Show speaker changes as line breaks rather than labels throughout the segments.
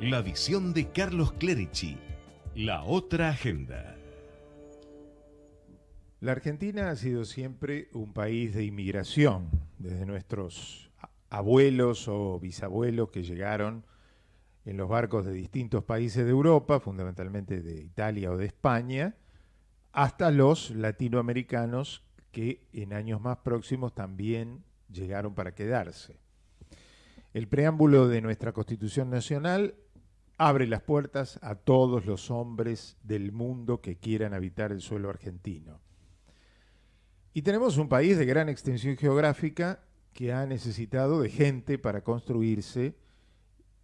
La visión de Carlos Clerici. La otra agenda.
La Argentina ha sido siempre un país de inmigración, desde nuestros abuelos o bisabuelos que llegaron en los barcos de distintos países de Europa, fundamentalmente de Italia o de España, hasta los latinoamericanos que en años más próximos también llegaron para quedarse. El preámbulo de nuestra Constitución Nacional abre las puertas a todos los hombres del mundo que quieran habitar el suelo argentino. Y tenemos un país de gran extensión geográfica que ha necesitado de gente para construirse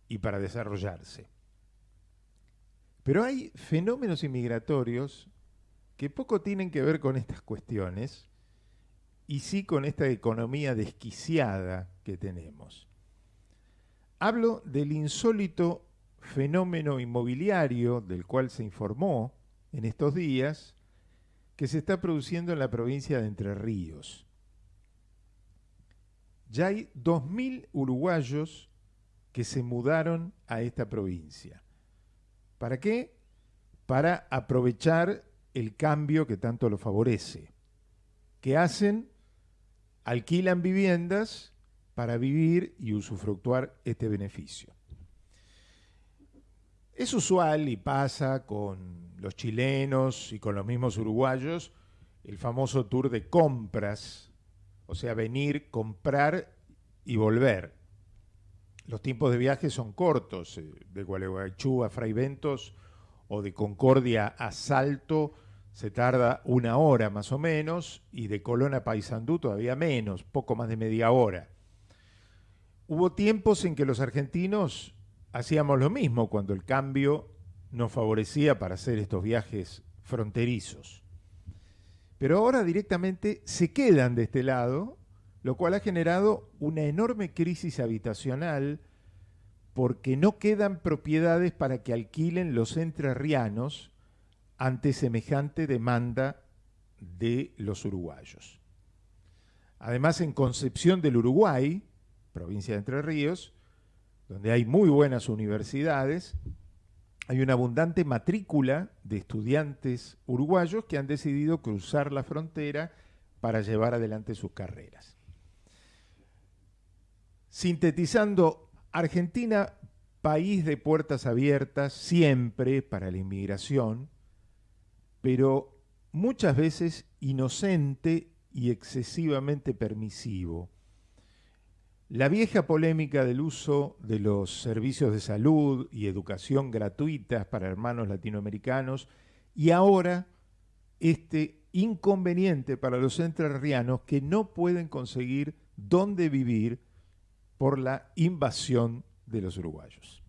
y para desarrollarse. Pero hay fenómenos inmigratorios que poco tienen que ver con estas cuestiones y sí con esta economía desquiciada que tenemos. Hablo del insólito fenómeno inmobiliario del cual se informó en estos días que se está produciendo en la provincia de Entre Ríos. Ya hay 2.000 uruguayos que se mudaron a esta provincia. ¿Para qué? Para aprovechar el cambio que tanto lo favorece. ¿Qué hacen? Alquilan viviendas para vivir y usufructuar este beneficio. Es usual y pasa con los chilenos y con los mismos uruguayos el famoso tour de compras, o sea, venir, comprar y volver. Los tiempos de viaje son cortos, eh, de Gualeguaychú a Fraiventos o de Concordia a Salto se tarda una hora más o menos y de Colón a Paysandú todavía menos, poco más de media hora. Hubo tiempos en que los argentinos hacíamos lo mismo cuando el cambio nos favorecía para hacer estos viajes fronterizos. Pero ahora directamente se quedan de este lado, lo cual ha generado una enorme crisis habitacional porque no quedan propiedades para que alquilen los entrerrianos ante semejante demanda de los uruguayos. Además, en Concepción del Uruguay, provincia de Entre Ríos, donde hay muy buenas universidades, hay una abundante matrícula de estudiantes uruguayos que han decidido cruzar la frontera para llevar adelante sus carreras. Sintetizando, Argentina, país de puertas abiertas siempre para la inmigración, pero muchas veces inocente y excesivamente permisivo la vieja polémica del uso de los servicios de salud y educación gratuitas para hermanos latinoamericanos y ahora este inconveniente para los entrerrianos que no pueden conseguir dónde vivir por la invasión de los uruguayos.